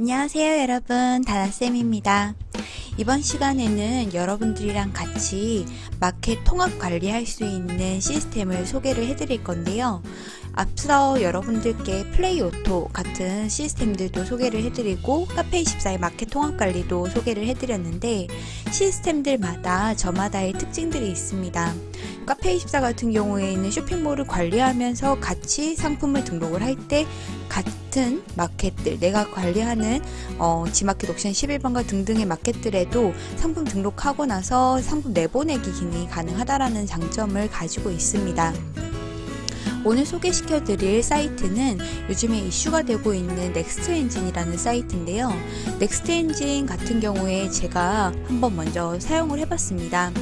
안녕하세요 여러분. 다나쌤입니다. 이번 시간에는 여러분들이랑 같이 마켓 통합 관리할 수 있는 시스템을 소개를 해드릴 건데요 앞서 여러분들께 플레이 오토 같은 시스템들도 소개를 해드리고 카페24의 마켓 통합 관리도 소개를 해드렸는데 시스템들마다 저마다의 특징들이 있습니다 카페24 같은 경우에는 쇼핑몰을 관리하면서 같이 상품을 등록을 할 때 같은 마켓들 내가 관리하는 어, 지마켓 옥션 11번가 등등의 마켓들에도 상품 등록하고 나서 상품 내보내기 기능이 가능하다라는 장점을 가지고 있습니다. 오늘 소개시켜 드릴 사이트는 요즘에 이슈가 되고 있는 넥스트 엔진이라는 사이트인데요. 넥스트 엔진 같은 경우에 제가 한번 먼저 사용을 해봤습니다.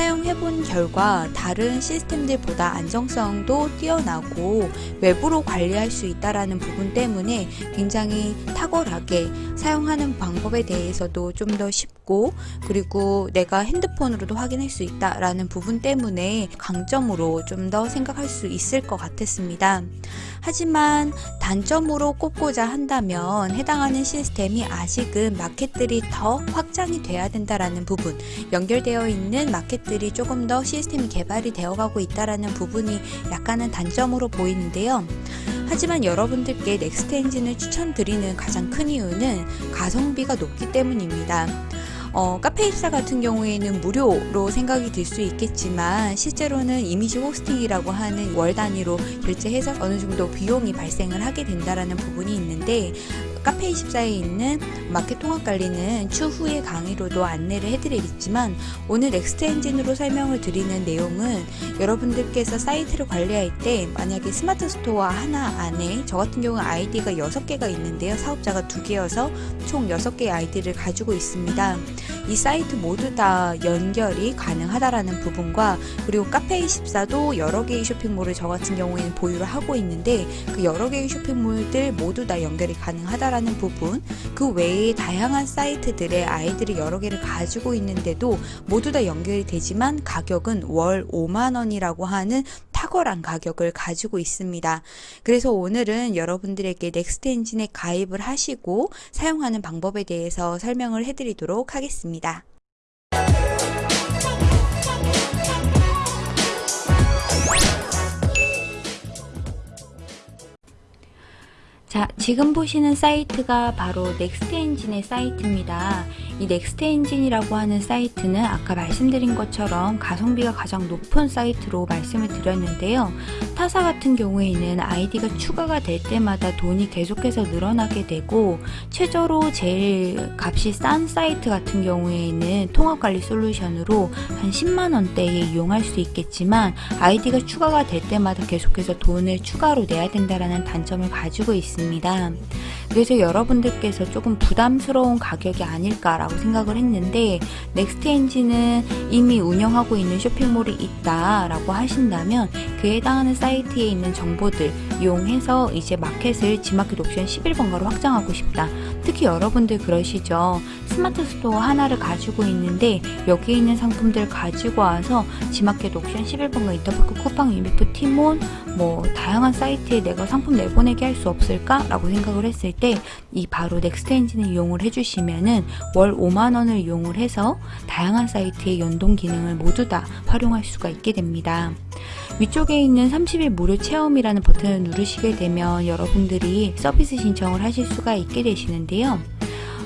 사용해본 결과 다른 시스템들보다 안정성도 뛰어나고 외부로 관리할 수 있다는 부분 때문에 굉장히 탁월하게 사용하는 방법에 대해서도 좀 더 쉽고 그리고 내가 핸드폰으로도 확인할 수 있다라는 부분 때문에 강점으로 좀 더 생각할 수 있을 것 같았습니다. 하지만 단점으로 꼽고자 한다면 해당하는 시스템이 아직은 마켓들이 더 확장이 돼야 된다라는 부분 연결되어 있는 마켓들이 조금 더 시스템이 개발이 되어가고 있다라는 부분이 약간은 단점으로 보이는데요. 하지만 여러분들께 넥스트 엔진을 추천드리는 가장 큰 이유는 가성비가 높기 때문입니다. 어, 카페24 같은 경우에는 무료로 생각이 들 수 있겠지만 실제로는 이미지 호스팅이라고 하는 월 단위로 결제해서 어느 정도 비용이 발생을 하게 된다라는 부분이 있는데 카페24에 있는 마켓 통합 관리는 추후의 강의로도 안내를 해드리겠지만 오늘 넥스트 엔진으로 설명을 드리는 내용은 여러분들께서 사이트를 관리할 때 만약에 스마트 스토어 하나 안에 저 같은 경우 아이디가 6개가 있는데요. 사업자가 2개여서 총 6개의 아이디를 가지고 있습니다 이 사이트 모두 다 연결이 가능하다라는 부분과 그리고 카페24도 여러 개의 쇼핑몰을 저 같은 경우에는 보유를 하고 있는데 그 여러 개의 쇼핑몰들 모두 다 연결이 가능하다라는 부분 그 외에 다양한 사이트들의 아이디 여러 개를 가지고 있는데도 모두 다 연결이 되지만 가격은 월 5만원이라고 하는 탁월한 가격을 가지고 있습니다. 그래서 오늘은 여러분들에게 넥스트 엔진에 가입을 하시고 사용하는 방법에 대해서 설명을 해드리도록 하겠습니다. 자, 지금 보시는 사이트가 바로 넥스트 엔진의 사이트입니다. 이 넥스트 엔진이라고 하는 사이트는 아까 말씀드린 것처럼 가성비가 가장 높은 사이트로 말씀을 드렸는데요. 타사 같은 경우에는 아이디가 추가가 될 때마다 돈이 계속해서 늘어나게 되고 최저로 제일 값이 싼 사이트 같은 경우에는 통합관리 솔루션으로 한 10만원대에 이용할 수 있겠지만 아이디가 추가가 될 때마다 계속해서 돈을 추가로 내야 된다는 단점을 가지고 있습니다. 그래서 여러분들께서 조금 부담스러운 가격이 아닐까라고 생각을 했는데 넥스트 엔진은 이미 운영하고 있는 쇼핑몰이 있다라고 하신다면 그에 해당하는 사이트에 있는 정보들 이용해서 이제 마켓을 지마켓 옥션 11번가로 확장하고 싶다. 특히 여러분들 그러시죠. 스마트 스토어 하나를 가지고 있는데 여기에 있는 상품들 가지고 와서 지마켓 옥션 11번가 인터파크 쿠팡 위메프 티몬 뭐 다양한 사이트에 내가 상품 내보내기 할 수 없을까? 라고 생각을 했을 때이 바로 넥스트 엔진을 이용을 해주시면은 월 5만원을 이용을 해서 다양한 사이트의 연동 기능을 모두 다 활용할 수가 있게 됩니다. 위쪽에 있는 30일 무료 체험이라는 버튼을 누르시게 되면 여러분들이 서비스 신청을 하실 수가 있게 되시는데요.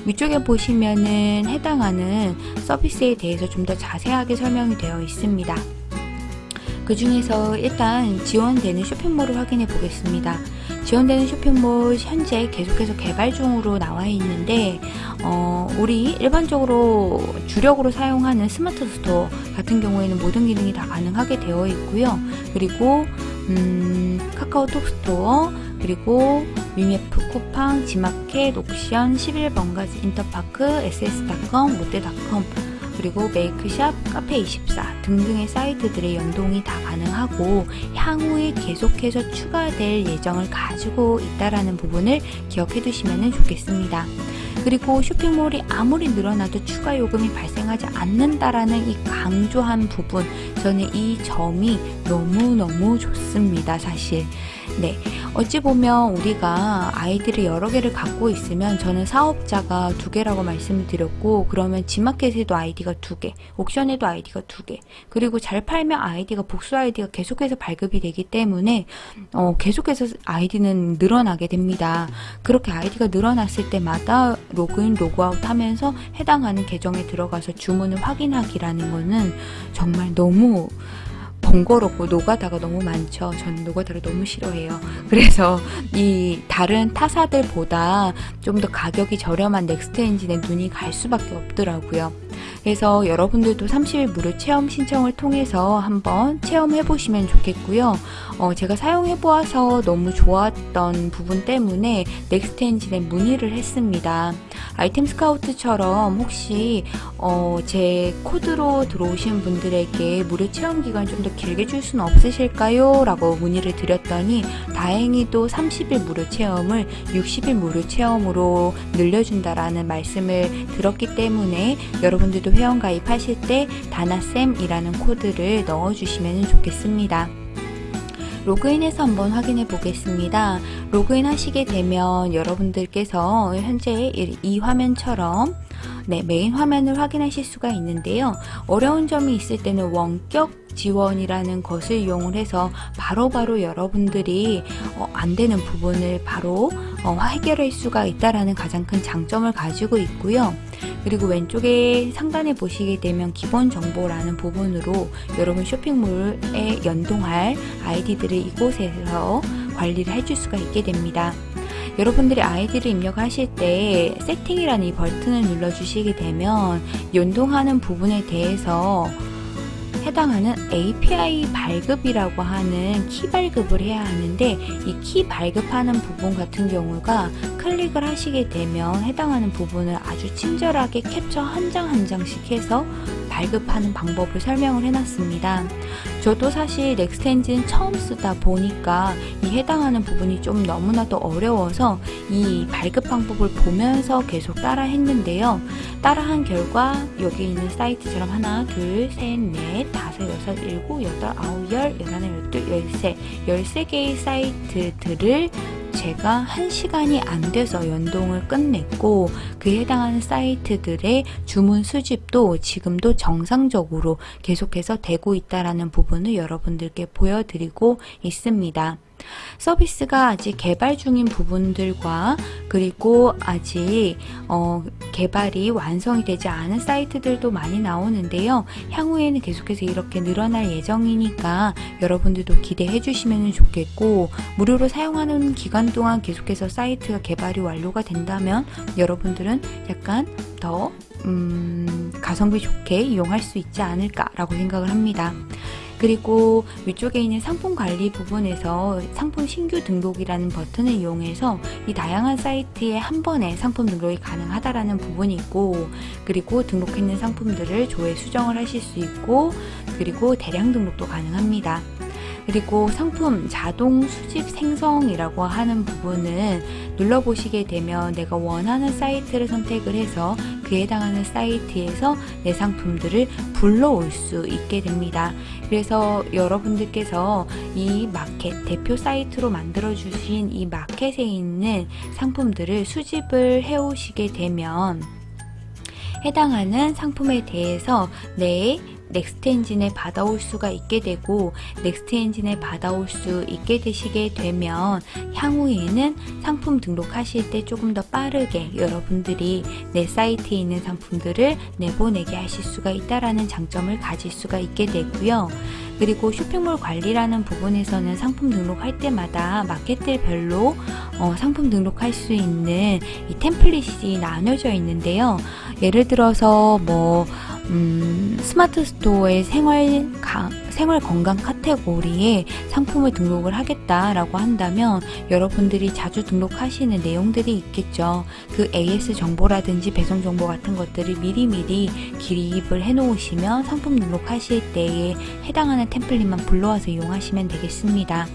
위쪽에 보시면은 해당하는 서비스에 대해서 좀 더 자세하게 설명이 되어 있습니다. 그 중에서 일단 지원되는 쇼핑몰을 확인해 보겠습니다. 지원되는 쇼핑몰 현재 계속해서 개발 중으로 나와 있는데 어, 우리 일반적으로 주력으로 사용하는 스마트 스토어 같은 경우에는 모든 기능이 다 가능하게 되어 있고요. 그리고 음, 카카오톡 스토어 그리고 유미프 쿠팡, 지마켓, 옥션, 11번가지, 인터파크, ss.com, 롯데닷컴 그리고 메이크샵, 카페24 등등의 사이트들의 연동이 다 가능하고 향후에 계속해서 추가될 예정을 가지고 있다는 부분을 기억해 두시면 좋겠습니다. 그리고 쇼핑몰이 아무리 늘어나도 추가 요금이 발생하지 않는다라는 이 강조한 부분 저는 이 점이 너무너무 좋습니다 사실 네, 어찌 보면 우리가 아이디를 여러 개를 갖고 있으면 저는 사업자가 두 개라고 말씀을 드렸고 그러면 지마켓에도 아이디가 두 개, 옥션에도 아이디가 두 개, 그리고 잘 팔면 아이디가 복수 아이디가 계속해서 발급이 되기 때문에 어, 계속해서 아이디는 늘어나게 됩니다. 그렇게 아이디가 늘어났을 때마다 로그인, 로그아웃 하면서 해당하는 계정에 들어가서 주문을 확인하기라는 거는 정말 너무 번거롭고 노가다가 너무 많죠. 저는 노가다를 너무 싫어해요. 그래서 이 다른 타사들보다 좀 더 가격이 저렴한 넥스트 엔진에 눈이 갈 수밖에 없더라고요. 그래서 여러분들도 30일 무료 체험 신청을 통해서 한번 체험해 보시면 좋겠고요. 어, 제가 사용해 보아서 너무 좋았던 부분 때문에 넥스트 엔진에 문의를 했습니다. 아이템 스카우트처럼 혹시 어, 제 코드로 들어오신 분들에게 무료 체험 기간 좀 더 길게 줄 수는 없으실까요? 라고 문의를 드렸더니 다행히도 30일 무료 체험을 60일 무료 체험으로 늘려준다라는 말씀을 들었기 때문에 여러분들도 회원 가입 하실 때 다나쌤이라는 코드를 넣어주시면 좋겠습니다. 로그인해서 한번 확인해 보겠습니다. 로그인 하시게 되면 여러분들께서 현재 이 화면처럼 네, 메인 화면을 확인하실 수가 있는데요. 어려운 점이 있을 때는 원격 지원이라는 것을 이용을 해서 바로바로 바로 여러분들이 어, 안 되는 부분을 바로 어, 해결할 수가 있다라는 가장 큰 장점을 가지고 있고요. 그리고 왼쪽에 상단에 보시게 되면 기본 정보라는 부분으로 여러분 쇼핑몰에 연동할 아이디들을 이곳에서 관리를 해줄 수가 있게 됩니다. 여러분들이 아이디를 입력하실 때 세팅이라는 이 버튼을 눌러주시게 되면 연동하는 부분에 대해서 해당하는 API 발급이라고 하는 키 발급을 해야 하는데 이 키 발급하는 부분 같은 경우가 클릭을 하시게 되면 해당하는 부분을 아주 친절하게 캡처 한 장 한 장씩 해서 발급하는 방법을 설명을 해놨습니다. 저도 사실 넥스트 엔진 처음 쓰다 보니까 이 해당하는 부분이 좀 너무나도 어려워서 이 발급 방법을 보면서 계속 따라 했는데요. 따라한 결과 여기 있는 사이트처럼 하나, 둘, 셋, 넷, 다섯, 여섯, 일곱, 여덟, 아홉, 열, 열하나, 열둘, 열세, 열세 개의 사이트들을 제가 1시간이 안 돼서 연동을 끝냈고 그에 해당하는 사이트들의 주문 수집도 지금도 정상적으로 계속해서 되고 있다라는 부분을 여러분들께 보여드리고 있습니다. 서비스가 아직 개발 중인 부분들과 그리고 아직 어, 개발이 완성이 되지 않은 사이트들도 많이 나오는데요. 향후에는 계속해서 이렇게 늘어날 예정이니까 여러분들도 기대해 주시면 좋겠고 무료로 사용하는 기간 동안 계속해서 사이트가 개발이 완료가 된다면 여러분들은 약간 더 음, 가성비 좋게 이용할 수 있지 않을까라고 생각을 합니다. 그리고 위쪽에 있는 상품 관리 부분에서 상품 신규 등록이라는 버튼을 이용해서 이 다양한 사이트에 한 번에 상품 등록이 가능하다라는 부분이 있고 그리고 등록했는 상품들을 조회 수정을 하실 수 있고 그리고 대량 등록도 가능합니다. 그리고 상품 자동 수집 생성이라고 하는 부분은 눌러보시게 되면 내가 원하는 사이트를 선택을 해서 그에 해당하는 사이트에서 내 상품들을 불러올 수 있게 됩니다. 그래서 여러분들께서 이 마켓 대표 사이트로 만들어 주신 이 마켓에 있는 상품들을 수집을 해 오시게 되면 해당하는 상품에 대해서 내 넥스트 엔진에 받아올 수가 있게 되고 넥스트 엔진에 받아올 수 있게 되시게 되면 향후에는 상품 등록하실 때 조금 더 빠르게 여러분들이 내 사이트에 있는 상품들을 내보내게 하실 수가 있다라는 장점을 가질 수가 있게 되고요. 그리고 쇼핑몰 관리라는 부분에서는 상품 등록할 때마다 마켓들별로 어, 상품 등록할 수 있는 이 템플릿이 나눠져 있는데요. 예를 들어서 뭐 음, 스마트 스토어의 생활, 가, 생활 건강 카테고리에 상품을 등록을 하겠다라고 한다면 여러분들이 자주 등록하시는 내용들이 있겠죠. 그 AS 정보라든지 배송 정보 같은 것들을 미리미리 기입을 해 놓으시면 상품 등록하실 때에 해당하는 템플릿만 불러와서 이용하시면 되겠습니다.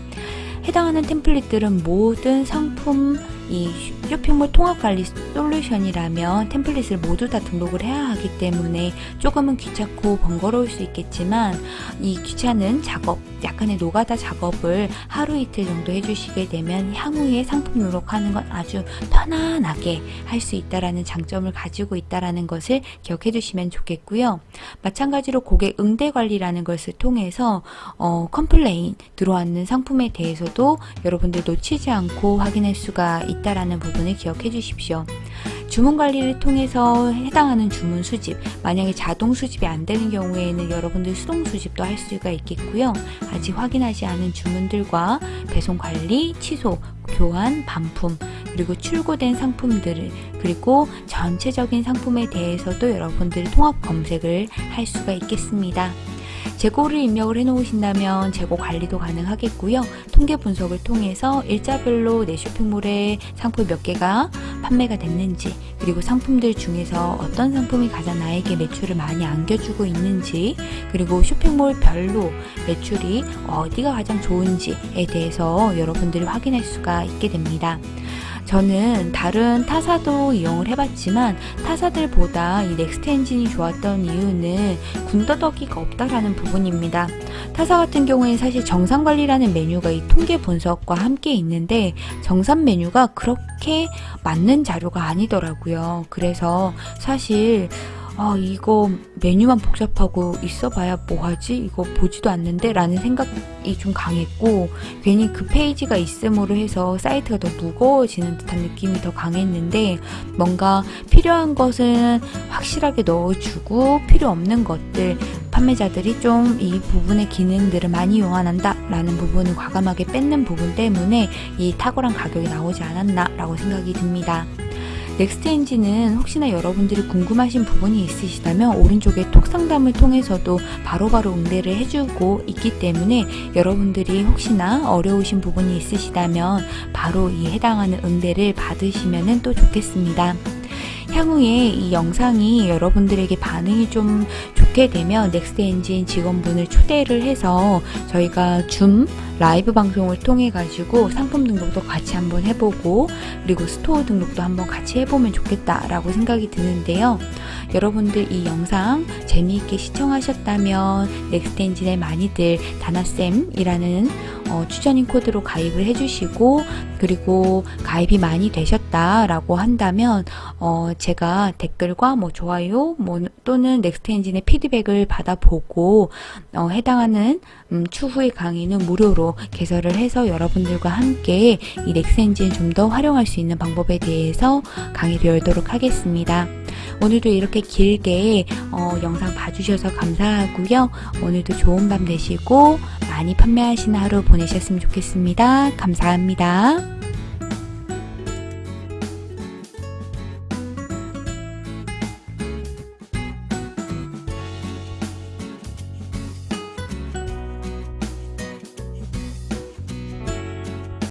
해당하는 템플릿들은 모든 상품 이 쇼핑몰 통합관리 솔루션이라면 템플릿을 모두 다 등록을 해야 하기 때문에 조금은 귀찮고 번거로울 수 있겠지만 이 귀찮은 작업, 약간의 노가다 작업을 하루 이틀 정도 해주시게 되면 향후에 상품 등록하는 건 아주 편안하게 할 수 있다라는 장점을 가지고 있다라는 것을 기억해 주시면 좋겠고요. 마찬가지로 고객 응대 관리라는 것을 통해서 어, 컴플레인 들어왔는 상품에 대해서도 여러분들 놓치지 않고 확인할 수가 있다라는 부분을 기억해 주십시오. 주문 관리를 통해서 해당하는 주문 수집, 만약에 자동 수집이 안 되는 경우에는 여러분들 수동 수집도 할 수가 있겠고요. 아직 확인하지 않은 주문들과 배송 관리, 취소, 교환, 반품, 그리고 출고된 상품들을 그리고 전체적인 상품에 대해서도 여러분들이 통합 검색을 할 수가 있겠습니다. 재고를 입력을 해 놓으신다면 재고 관리도 가능하겠고요. 통계 분석을 통해서 일자별로 내 쇼핑몰에 상품 몇 개가 판매가 됐는지 그리고 상품들 중에서 어떤 상품이 가장 나에게 매출을 많이 안겨주고 있는지 그리고 쇼핑몰 별로 매출이 어디가 가장 좋은지에 대해서 여러분들이 확인할 수가 있게 됩니다. 저는 다른 타사도 이용을 해봤지만 타사들보다 이 넥스트 엔진이 좋았던 이유는 군더더기가 없다라는 부분입니다. 타사 같은 경우에는 사실 정산관리라는 메뉴가 이 통계 분석과 함께 있는데 정산 메뉴가 그렇게 맞는 자료가 아니더라고요. 그래서 사실 아 이거 메뉴만 복잡하고 있어봐야 뭐하지 이거 보지도 않는데 라는 생각이 좀 강했고 괜히 그 페이지가 있음으로 해서 사이트가 더 무거워지는 듯한 느낌이 더 강했는데 뭔가 필요한 것은 확실하게 넣어주고 필요 없는 것들 판매자들이 좀 이 부분의 기능들을 많이 이용한다 라는 부분을 과감하게 뺏는 부분 때문에 이 탁월한 가격이 나오지 않았나 라고 생각이 듭니다. 넥스트 엔진은 혹시나 여러분들이 궁금하신 부분이 있으시다면 오른쪽에 톡 상담을 통해서도 바로바로 응대를 해주고 있기 때문에 여러분들이 혹시나 어려우신 부분이 있으시다면 바로 이 해당하는 응대를 받으시면 또 좋겠습니다. 향후에 이 영상이 여러분들에게 반응이 좀 좋게 되면 넥스트 엔진 직원분을 초대를 해서 저희가 줌 라이브 방송을 통해 가지고 상품 등록도 같이 한번 해보고 그리고 스토어 등록도 한번 같이 해보면 좋겠다 라고 생각이 드는데요. 여러분들 이 영상 재미있게 시청하셨다면 넥스트 엔진에 많이들 다나쌤이라는 어, 추천인 코드로 가입을 해주시고 그리고 가입이 많이 되셨다라고 한다면 어, 제가 댓글과 뭐 좋아요 뭐 또는 넥스트 엔진의 피드백을 받아보고 어, 해당하는 음, 추후의 강의는 무료로 개설을 해서 여러분들과 함께 이 넥스 엔진을 좀더 활용할 수 있는 방법에 대해서 강의를 열도록 하겠습니다. 오늘도 이렇게 길게 어, 영상 봐주셔서 감사하고요. 오늘도 좋은 밤 되시고 많이 판매하시는 하루 보내셨으면 좋겠습니다. 감사합니다.